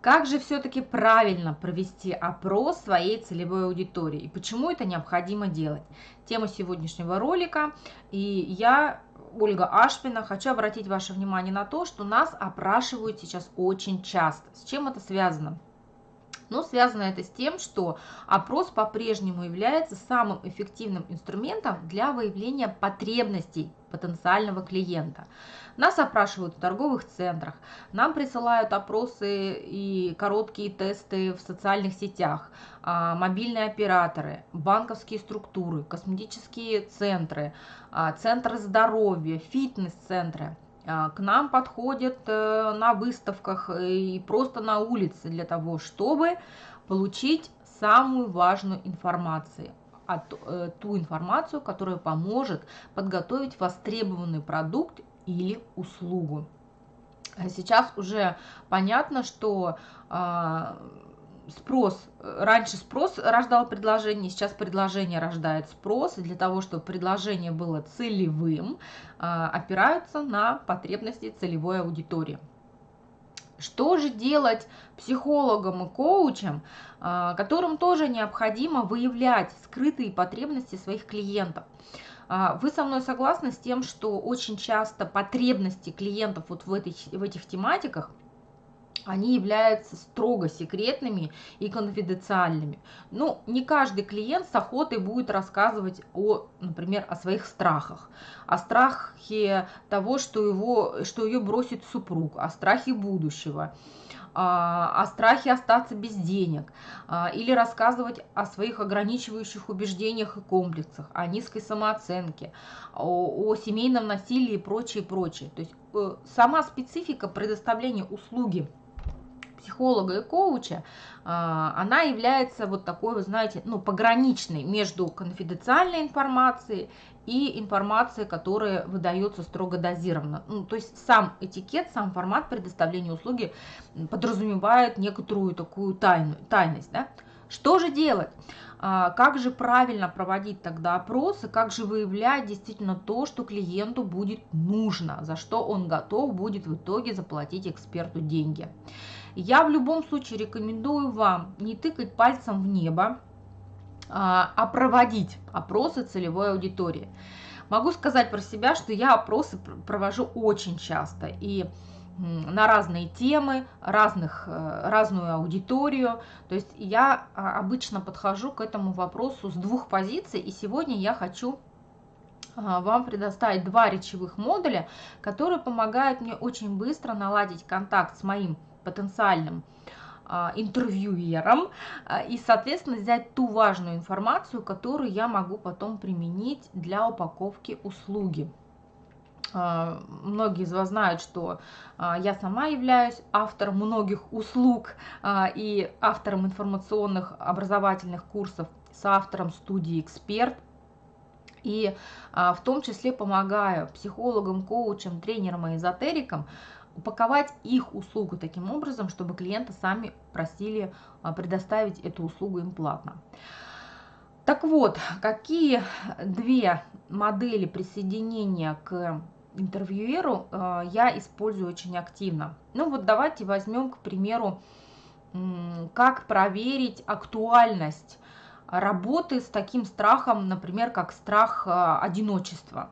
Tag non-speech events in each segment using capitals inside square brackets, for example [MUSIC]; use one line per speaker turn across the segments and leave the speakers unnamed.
Как же все-таки правильно провести опрос своей целевой аудитории и почему это необходимо делать? Тема сегодняшнего ролика. И я, Ольга Ашпина, хочу обратить ваше внимание на то, что нас опрашивают сейчас очень часто. С чем это связано? Но связано это с тем, что опрос по-прежнему является самым эффективным инструментом для выявления потребностей потенциального клиента. Нас опрашивают в торговых центрах, нам присылают опросы и короткие тесты в социальных сетях, а, мобильные операторы, банковские структуры, косметические центры, а, центры здоровья, фитнес-центры – к нам подходят э, на выставках и просто на улице для того, чтобы получить самую важную информацию, э, ту информацию, которая поможет подготовить востребованный продукт или услугу. Сейчас уже понятно, что а, спрос, раньше спрос рождал предложение, сейчас предложение рождает спрос, и для того, чтобы предложение было целевым, а, опираются на потребности целевой аудитории. Что же делать психологам и коучам, а, которым тоже необходимо выявлять скрытые потребности своих клиентов? Вы со мной согласны с тем, что очень часто потребности клиентов вот в, этой, в этих тематиках – они являются строго секретными и конфиденциальными. Ну, не каждый клиент с охотой будет рассказывать о, например, о своих страхах, о страхе того, что, его, что ее бросит супруг, о страхе будущего, а, о страхе остаться без денег, а, или рассказывать о своих ограничивающих убеждениях и комплексах, о низкой самооценке, о, о семейном насилии и прочее, прочее. То есть э, сама специфика предоставления услуги психолога и коуча, а, она является вот такой, вы знаете, ну, пограничной между конфиденциальной информацией и информацией, которая выдается строго дозированно. Ну, то есть сам этикет, сам формат предоставления услуги подразумевает некоторую такую тайну, тайность. Да? Что же делать? А, как же правильно проводить тогда опросы, как же выявлять действительно то, что клиенту будет нужно, за что он готов будет в итоге заплатить эксперту деньги. Я в любом случае рекомендую вам не тыкать пальцем в небо, а, а проводить опросы целевой аудитории. Могу сказать про себя, что я опросы провожу очень часто и на разные темы, разных, э, разную аудиторию. То есть я а, обычно подхожу к этому вопросу с двух позиций, и сегодня я хочу а, вам предоставить два речевых модуля, которые помогают мне очень быстро наладить контакт с моим потенциальным а, интервьюером а, и, соответственно, взять ту важную информацию, которую я могу потом применить для упаковки услуги. А, многие из вас знают, что я сама являюсь автором многих услуг и автором информационных образовательных курсов, с автором студии «Эксперт», и в том числе помогаю психологам, коучам, тренерам и эзотерикам упаковать их услугу таким образом, чтобы клиенты сами просили а, предоставить эту услугу им платно. Так вот, какие две модели присоединения к интервьюеру а, я использую очень активно. Ну вот давайте возьмем, к примеру, как проверить актуальность работы с таким страхом, например, как страх а, одиночества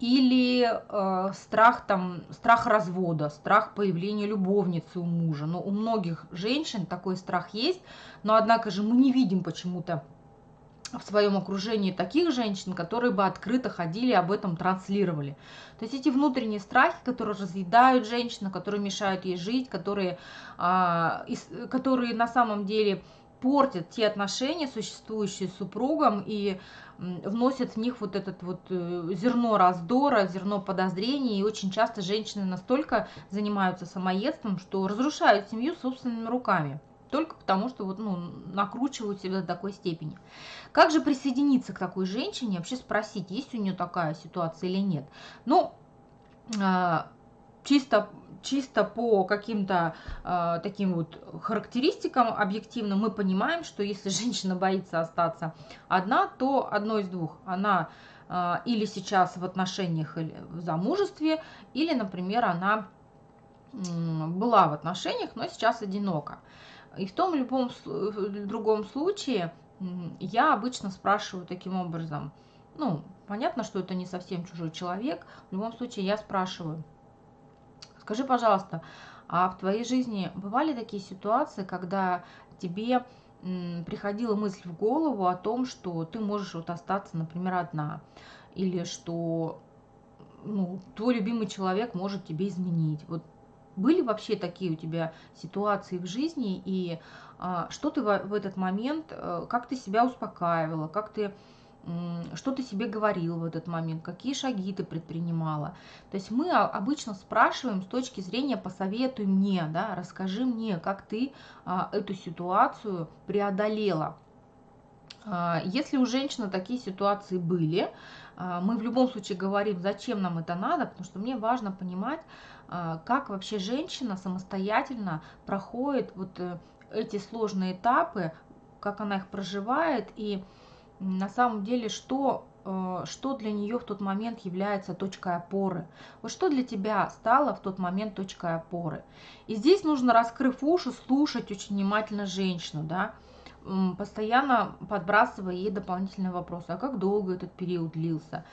или э, страх там страх развода страх появления любовницы у мужа. Но у многих женщин такой страх есть. Но однако же мы не видим почему-то в своем окружении таких женщин, которые бы открыто ходили об этом транслировали. То есть эти внутренние страхи, которые разъедают женщину, которые мешают ей жить, которые, а, из, которые на самом деле портят те отношения, существующие с супругом, и вносят в них вот этот вот э, зерно раздора, зерно подозрений, и очень часто женщины настолько занимаются самоедством, что разрушают семью собственными руками. Только потому, что вот, ну, накручивают себя до такой степени. Как же присоединиться к такой женщине, вообще спросить, есть у нее такая ситуация или нет? Ну, а, чисто чисто по каким-то э, таким вот характеристикам объективным мы понимаем, что если [LAUGHS] женщина боится остаться одна, то одно из двух. Она э, или сейчас в отношениях или в замужестве, или, например, она была в отношениях, но сейчас одинока. И в том любом в другом случае я обычно спрашиваю таким образом, ну, понятно, что это не совсем чужой человек, в любом случае я спрашиваю, скажи, пожалуйста, а в твоей жизни бывали такие ситуации, когда тебе приходила мысль в голову о том, что ты можешь вот остаться, например, одна, или что ну, твой любимый человек может тебе изменить. Вот были вообще такие у тебя ситуации в жизни, и а, что ты в, в этот момент, а, как ты себя успокаивала, как ты что ты себе говорил в этот момент, какие шаги ты предпринимала. То есть мы обычно спрашиваем с точки зрения «посоветуй мне», да, расскажи мне, как ты а, эту ситуацию преодолела. А, если у женщины такие ситуации были, а, мы в любом случае говорим, зачем нам это надо, потому что мне важно понимать, как вообще женщина самостоятельно проходит вот э, эти сложные этапы, как она их проживает и на самом деле, что, э, что для нее в тот момент является точкой опоры. Вот что для тебя стало в тот момент точкой опоры. И здесь нужно, раскрыв уши, слушать очень внимательно женщину, да, постоянно подбрасывая ей дополнительные вопросы. А как долго этот период длился?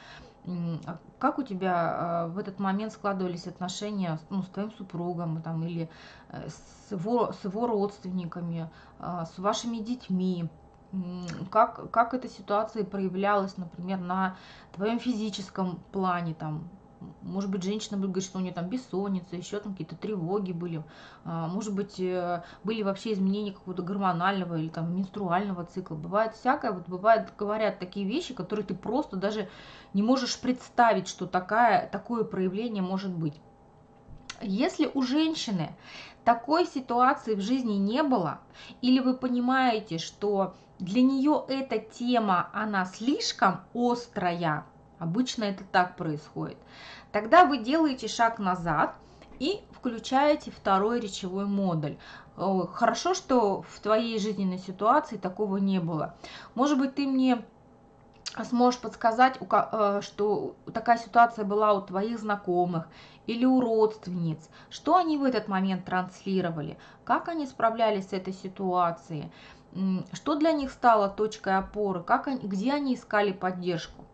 А как у тебя э, в этот момент складывались отношения ну, с твоим супругом там, или э, с его, с его родственниками, с вашими детьми? Как, как эта ситуация проявлялась, например, на твоем физическом плане, там, может быть, женщина будет говорить, что у нее там бессонница, еще там какие-то тревоги были, а, может быть, э, были вообще изменения какого-то гормонального или там менструального цикла. Бывает всякое, вот бывает, говорят такие вещи, которые ты просто даже не можешь представить, что такая, такое проявление может быть. Если у женщины такой ситуации в жизни не было, или вы понимаете, что для нее эта тема, она слишком острая, обычно это так происходит, тогда вы делаете шаг назад и включаете второй речевой модуль. Хорошо, что в твоей жизненной ситуации такого не было. Может быть, ты мне сможешь подсказать, э, что такая ситуация была у твоих знакомых или у родственниц, что они в этот момент транслировали, как они справлялись с этой ситуацией, что для них стало точкой опоры, как они, где они искали поддержку.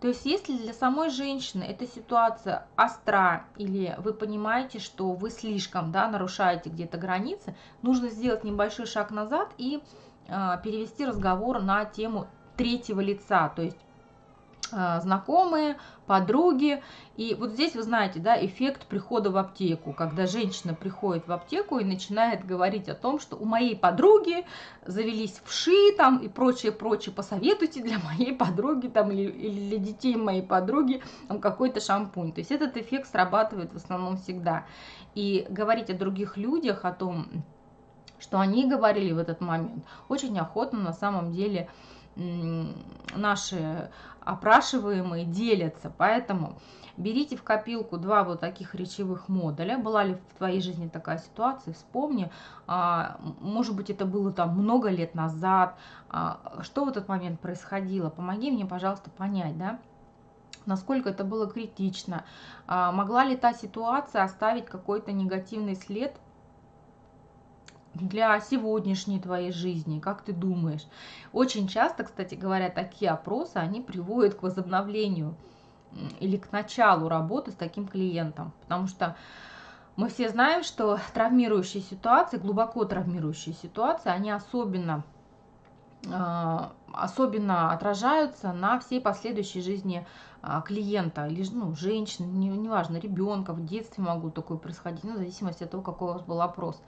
То есть если для самой женщины эта ситуация остра, или вы понимаете, что вы слишком да, нарушаете где-то границы, нужно сделать небольшой шаг назад и э, перевести разговор на тему третьего лица, то есть знакомые, подруги. И вот здесь, вы знаете, да, эффект прихода в аптеку, когда женщина приходит в аптеку и начинает говорить о том, что у моей подруги завелись вши там и прочее, прочее, посоветуйте для моей подруги там или, или для детей моей подруги там какой-то шампунь. То есть этот эффект срабатывает в основном всегда. И говорить о других людях, о том, что они говорили в этот момент, очень охотно на самом деле наши опрашиваемые делятся. Поэтому берите в копилку два вот таких речевых модуля. Была ли в твоей жизни такая ситуация? Вспомни. А, может быть, это было там много лет назад. А, что в этот момент происходило? Помоги мне, пожалуйста, понять, да? насколько это было критично, а, могла ли та ситуация оставить какой-то негативный след для сегодняшней твоей жизни, как ты думаешь. Очень часто, кстати говоря, такие опросы, они приводят к возобновлению или к началу работы с таким клиентом, потому что мы все знаем, что травмирующие ситуации, глубоко травмирующие ситуации, они особенно особенно отражаются на всей последующей жизни а, клиента, или ну, женщины, неважно, ребенка, в детстве могут такое происходить, ну, в зависимости от того, какой у вас был опрос.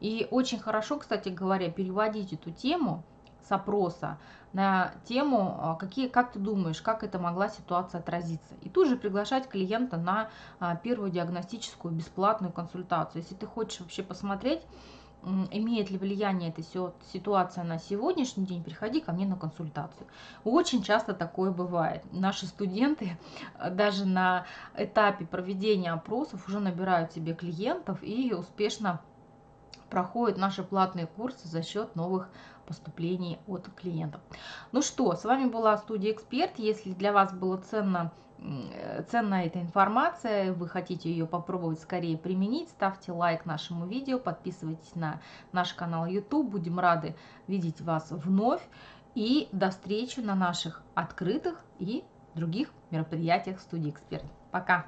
И очень хорошо, кстати говоря, переводить эту тему с опроса на тему, а, какие, как ты думаешь, как это могла ситуация отразиться. И тут же приглашать клиента на первую диагностическую бесплатную консультацию. Если ты хочешь вообще посмотреть, имеет ли влияние эта ситуация на сегодняшний день, приходи ко мне на консультацию. Очень часто такое бывает. Наши студенты [LAUGHS] даже на этапе проведения опросов уже набирают себе клиентов и успешно проходят наши платные курсы за счет новых поступлений от клиентов. Ну что, с вами была студия Эксперт. Если для вас было ценно ценная эта информация, вы хотите ее попробовать скорее применить, ставьте лайк нашему видео, подписывайтесь на наш канал YouTube, будем рады видеть вас вновь и до встречи на наших открытых и других мероприятиях студии «Эксперт». Пока!